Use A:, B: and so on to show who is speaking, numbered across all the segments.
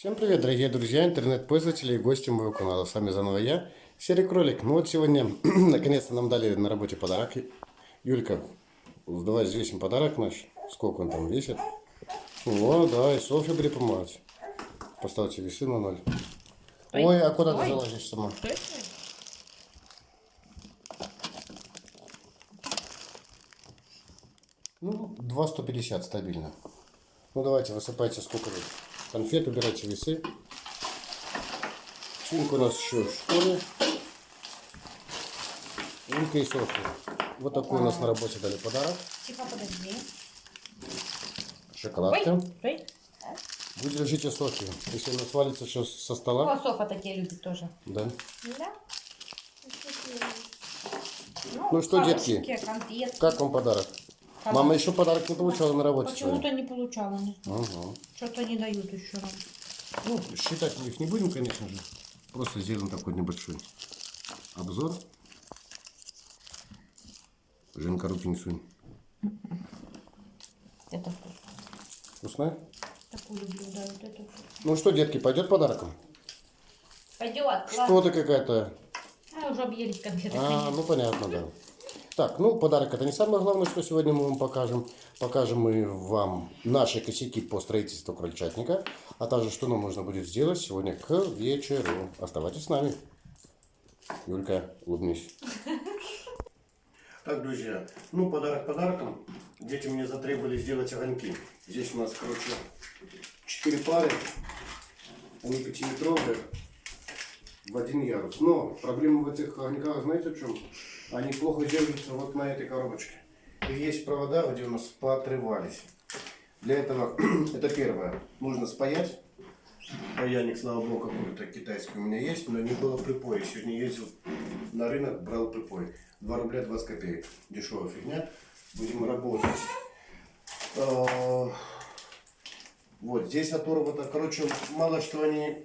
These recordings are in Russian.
A: Всем привет, дорогие друзья, интернет-пользователи и гости моего канала. С вами заново я, Серый Кролик. Ну вот сегодня, наконец-то нам дали на работе подарок. Юлька, давай взвесим подарок наш. Сколько он там весит? О, да, и Софья будет помогать. Поставьте весы на ноль.
B: Ой,
A: Ой, а куда ты залазишь сама? Ну, 2,150 стабильно. Ну, давайте, высыпайте сколько вы. Конфет, убирайте весы. Сумка у нас еще в школе. Юлька и Софья. Вот такой у нас на работе дали подарок.
B: Тихо, подожди.
A: Шоколадка.
B: Ой, ой.
A: Вы держите Софью. Если она свалится сейчас со
B: О,
A: стола.
B: Софа такие любит тоже.
A: Да.
B: Да?
A: Ну что, детки,
B: конфетки.
A: Как вам подарок?
B: Хорошо.
A: Мама еще подарок не получала на работе.
B: Почему-то не получала, не знаю.
A: Ага.
B: Что-то не дают еще нам.
A: Ну, считать мы их не будем, конечно же. Просто сделаем такой небольшой обзор. Женка, руки не сунь.
B: Это вкусно.
A: Вкусная?
B: Такую люблю, да, вот эту.
A: Ну что, детки, пойдет подарком?
B: Пойдет.
A: Что ты какая-то...
B: А, уже объелись конфеты.
A: А, ну понятно, да. Так, ну подарок это не самое главное, что сегодня мы вам покажем. Покажем мы вам наши косяки по строительству крольчатника, а также что нам нужно будет сделать сегодня к вечеру. Оставайтесь с нами. Юлька, улыбнись. Так, друзья, ну подарок подарком. Дети мне затребовали сделать огоньки. Здесь у нас, короче, 4 пары. Они пятиметровые в один ярус. Но проблема в этих огоньках, знаете в чем? Они плохо держатся вот на этой коробочке. И есть провода, где у нас поотрывались. Для этого, это первое, нужно спаять. Паяльник, слава богу, какой-то китайский у меня есть, но не было припоя. Сегодня ездил на рынок, брал припой. 2 рубля 20 копеек. Дешевая фигня. Будем работать. А, Вот, здесь оторвано, короче, мало что они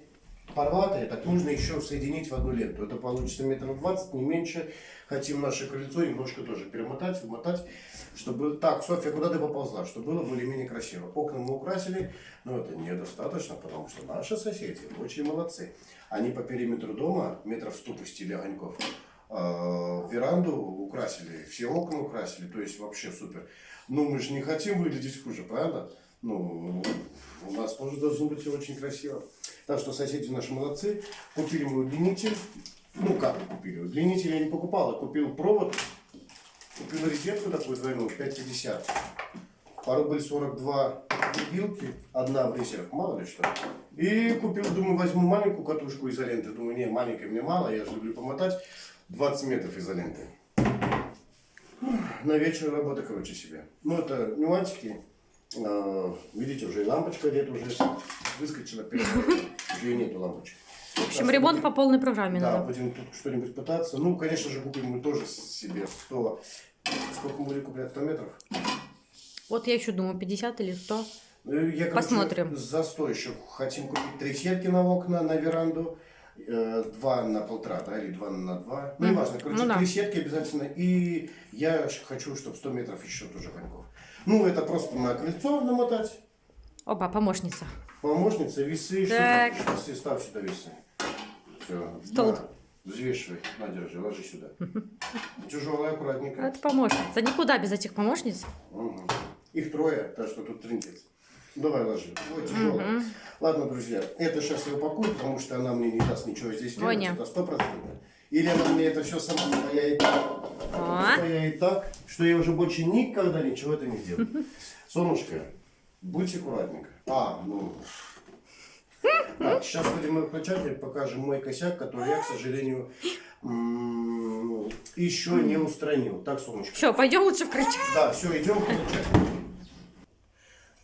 A: порватые, так нужно еще соединить в одну ленту. Это получится метров 20, не меньше. Хотим наше колесо немножко тоже перемотать, вмотать, чтобы... Так, Софья, куда ты поползла? Чтобы было более-менее красиво. Окна мы украсили, но это недостаточно, потому что наши соседи очень молодцы. Они по периметру дома метров 100 пустили огоньков. А, веранду украсили, все окна украсили, то есть вообще супер. Ну, мы же не хотим выглядеть хуже, правда? Ну, у нас тоже должно быть очень красиво. Так что соседи наши молодцы. Купили мы удлинитель. Ну, как купили? Удлинитель я не покупал, а купил провод. Купил розетку такую двойную, 5,50. По рубль 42 вилки, одна в резерв, мало ли что. И купил, думаю, возьму маленькую катушку изоленты. Думаю, не, маленькой мне мало, я же люблю помотать. 20 метров изоленты. На вечер работа, короче, себе. Ну, это нюансики. А, Видите, уже и лампочка где-то уже выскочила. Уже и нету лампочки.
B: В общем, ремонт по полной программе
A: Да,
B: надо.
A: будем тут что-нибудь пытаться. Ну, конечно же, купим мы тоже себе 100... Сколько мы будем куплять? 100 метров?
B: Вот я еще думаю, 50 или 100.
A: Ну, Я, короче,
B: Посмотрим.
A: За 100 еще хотим купить три сетки на окна, на веранду. э, Два на полтора, да, или два на два. Ну, неважно. Короче,
B: Ну да.
A: три сетки обязательно. И я хочу, чтобы 100 метров еще тоже коньков. Ну, это просто на крыльцо намотать.
B: Опа, помощница.
A: Помощница, весы.
B: Так.
A: Весы, ставь сюда весы. Все.
B: Столб.
A: взвешивай. На, держи, ложи сюда. Тяжелая, аккуратненько.
B: Это помощница. Никуда без этих помощниц.
A: Мгм. Их трое, так что тут трындец. Давай ложи. Ой, тяжело. Ладно, друзья, это сейчас я упакую, потому что она мне не даст ничего здесь делать.
B: Ваня.
A: Это стопроцентно. Или она мне это все сама спаяет так,
B: А?
A: спаяет так, что я уже больше никогда ничего это не сделаю. Солнышко, будьте аккуратненько. А, ну... Так, сейчас будем выключать и покажем мой косяк, который я, к сожалению, еще не устранил. Так, солнышко.
B: Все, пойдем лучше в крыльчо.
A: Да, все, идем получать.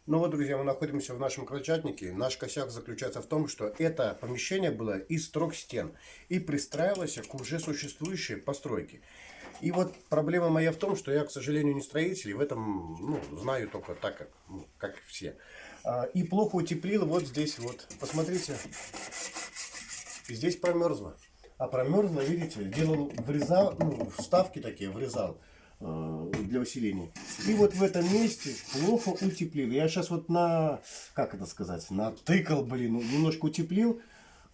A: Ну вот, друзья, мы находимся в нашем крольчатнике. Наш косяк заключается в том, что это помещение было из трех стен и пристраивалось к уже существующей постройке. И вот проблема моя в том, что я, к сожалению, не строитель, и в этом ну, знаю только так, как, ну, как все. А, И плохо утеплил вот здесь вот. Посмотрите, здесь промерзло. А промерзло, видите, делал, врезал, ну, вставки такие врезал для усиления. И вот в этом месте плохо утеплили. Я сейчас вот на, как это сказать, натыкал, блин, ну, немножко утеплил,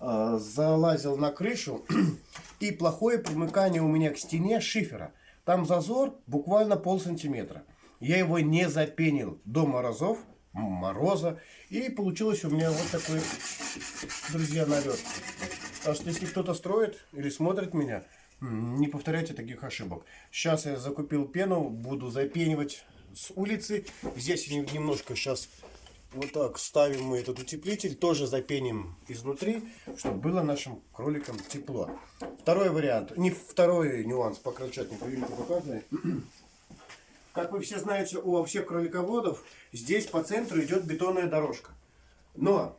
A: э, залазил на крышу, и плохое примыкание у меня к стене шифера. Там зазор буквально пол сантиметра. Я его не запенил до морозов, мороза, и получилось у меня вот такой, друзья, налет. Так что если кто-то строит или смотрит меня, не повторяйте таких ошибок. Сейчас я закупил пену, буду запенивать с улицы. Здесь немножко сейчас вот так ставим мы этот утеплитель, тоже запеним изнутри, чтобы было нашим кроликам тепло. Второй вариант, не второй нюанс по крольчатнику, Юлька показывает. Как вы все знаете, у всех кролиководов здесь по центру идет бетонная дорожка. Но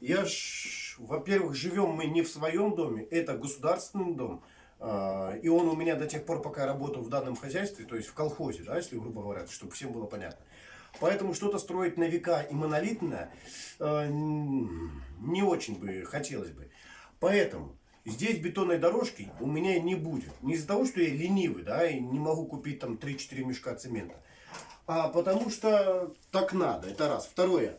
A: я ж, во-первых, живем мы не в своем доме, это государственный дом. А, И он у меня до тех пор, пока я работал в данном хозяйстве, то есть в колхозе, да, если грубо говоря, чтобы всем было понятно. Поэтому что-то строить на века и монолитное э, не очень бы хотелось бы. Поэтому здесь бетонной дорожки у меня не будет. Не из-за того, что я ленивый, да, и не могу купить там 3-4 мешка цемента. А потому что так надо, это раз. Второе,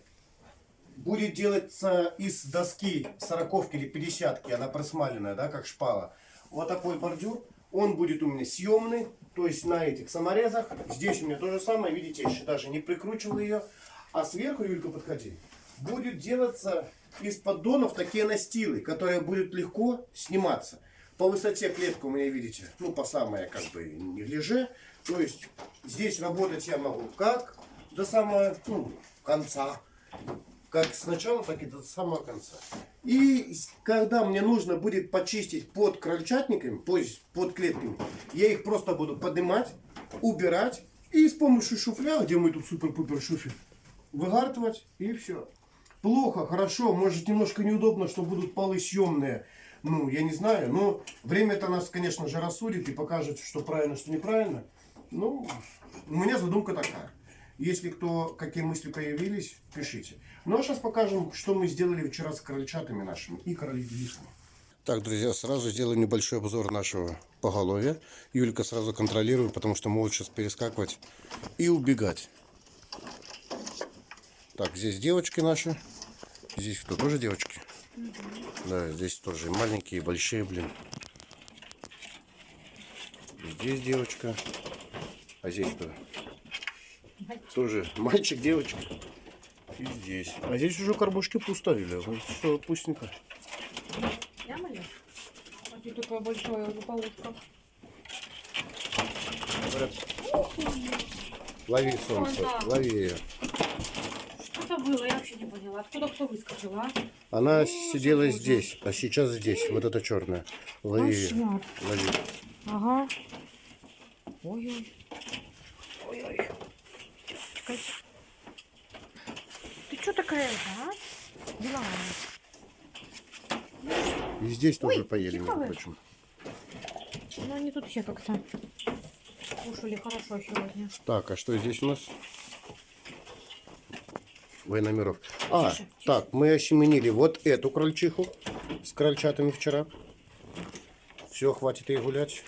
A: будет делаться из доски сороковки или пятидесятки, она просмаленная, да, как шпала. Вот такой бордюр. Он будет у меня съемный, то есть на этих саморезах. Здесь у меня то же самое, видите, еще даже не прикручивал ее. А сверху, Юлька, подходи, будет делаться из поддонов такие настилы, которые будут легко сниматься. По высоте клетка у меня, видите, ну, по самое, как бы, неглиже. То есть, здесь работать я могу как до самого, ну, конца как с начала, так и до самого конца. И когда мне нужно будет почистить под крольчатниками, есть под клетками, я их просто буду поднимать, убирать и с помощью шуфля, где мы тут супер-пупер шуфель, выгартывать и все. Плохо, хорошо, может немножко неудобно, что будут полы съемные. Ну, я не знаю, но время-то нас, конечно же, рассудит и покажет, что правильно, что неправильно. Ну, у меня задумка такая. Если кто, какие мысли появились, пишите. Ну а сейчас покажем, что мы сделали вчера с крольчатами нашими и кроликами. Так, друзья, сразу сделаю небольшой обзор нашего поголовья. Юлька сразу контролирует, потому что могут сейчас перескакивать и убегать. Так, здесь девочки наши. Здесь кто? Тоже девочки? Да, здесь тоже и маленькие, и большие, блин. Здесь девочка. А здесь кто? Тоже мальчик, девочка. И здесь. А здесь уже карбушки пустовили. Вот что, пустенько.
B: Ямали? А тут такое большое.
A: Говорят, Лови солнце,
B: да.
A: лови ее.
B: Что это было? Я вообще не поняла. Откуда кто выскочил, а?
A: Она
B: О,
A: сидела
B: Господи.
A: здесь, а сейчас здесь. Вот это черная. Лови ее. Лови.
B: Ага. Ой-ой. Чекай. Ты что такая, а? Деловая.
A: И здесь тоже
B: Ой,
A: поели,
B: тихо
A: между прочим.
B: Ну, они тут все как-то кушали хорошо сегодня.
A: Так, а что здесь у нас? Военномеров. А,
B: Тише, тише.
A: так, мы осеменили вот эту крольчиху с крольчатами вчера. Все, хватит ей гулять.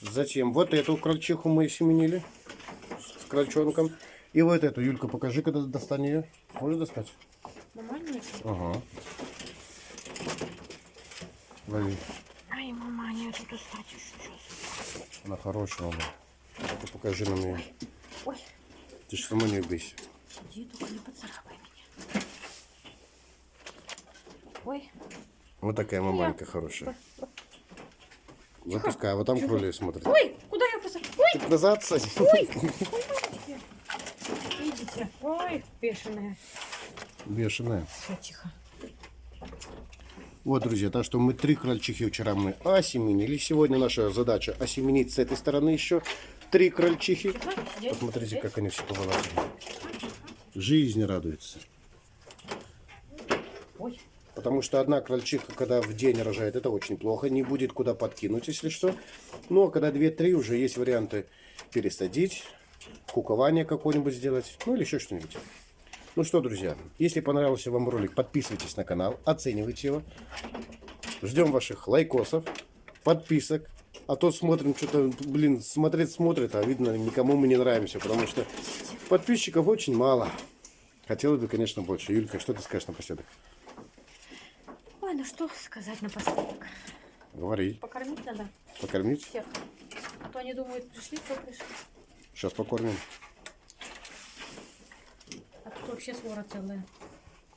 A: Затем вот эту крольчиху мы осеменили с крольчонком. И вот эту, Юлька, покажи, когда достань ее. Можешь достать?
B: Нормально?
A: Ага. Лови.
B: Ай, мама, не тут достать еще сейчас.
A: Она хорошая, она. Ну-ка, покажи нам ее.
B: Ой,
A: Ты же сама не бейся.
B: иди, только не поцарапай меня. Ой,
A: Вот такая маманька хорошая. Запускай, а вот там кролик смотрит.
B: ой, куда я посадила? Ой,
A: назад садись.
B: ой, Видите? Ой, бешеная.
A: Бешеная.
B: Все, тихо.
A: Вот, друзья, так что мы три крольчихи вчера мы осеменили. Сегодня наша задача осеменить с этой стороны еще три крольчихи.
B: Сидеть,
A: Посмотрите,
B: сидеть.
A: как они все повылазили. Жизнь радуется.
B: Ой,
A: Потому что одна крольчиха, когда в день рожает, это очень плохо. Не будет куда подкинуть, если что. Ну, а когда две-три, уже есть варианты пересадить, кукование какое-нибудь сделать, ну или еще что-нибудь. Ну что, друзья, если понравился вам ролик, подписывайтесь на канал, оценивайте его. Ждем ваших лайкосов, подписок А то смотрим, что-то, блин, смотреть смотрит, а видно, никому мы не нравимся, потому что подписчиков очень мало. Хотелось бы, конечно, больше. Юлька, что ты скажешь напоследок?
B: Ой, ну что сказать напоследок.
A: Говори.
B: Покормить надо
A: Покормить?
B: всех. А то они думают, пришли, кто пришли.
A: Сейчас покормим.
B: А тут вообще свора целая.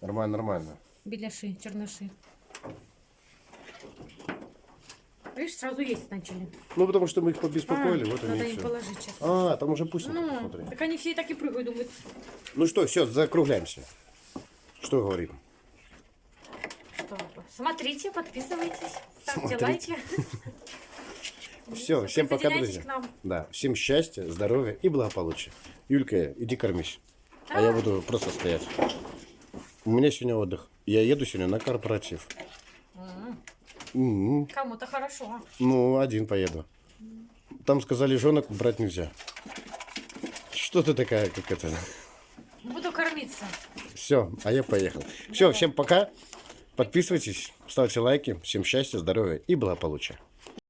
A: Нормально, нормально.
B: Беляши, черныши. Видишь, сразу есть начали.
A: Ну, потому что мы их побеспокоили,
B: А,
A: вот
B: надо
A: они и
B: им
A: все.
B: положить сейчас.
A: А, там уже пусть
B: Ну,
A: смотри.
B: так они все и так и прыгают, думают,
A: Ну что, все, закругляемся. Что говорим?
B: что смотрите, подписывайтесь, ставьте
A: Смотрите.
B: лайки.
A: Все, всем пока, друзья. Да, всем счастья, здоровья и благополучия. Юлька, иди кормись. А я буду просто стоять. У меня сегодня отдых. Я еду сегодня на корпоратив. М,
B: Кому-то хорошо.
A: Ну, один поеду. Там сказали, женок брать нельзя. Что ты такая, как это?
B: Буду кормиться.
A: Все, а я поехал. Все, всем пока. Подписывайтесь, ставьте лайки. Всем счастья, здоровья и благополучия.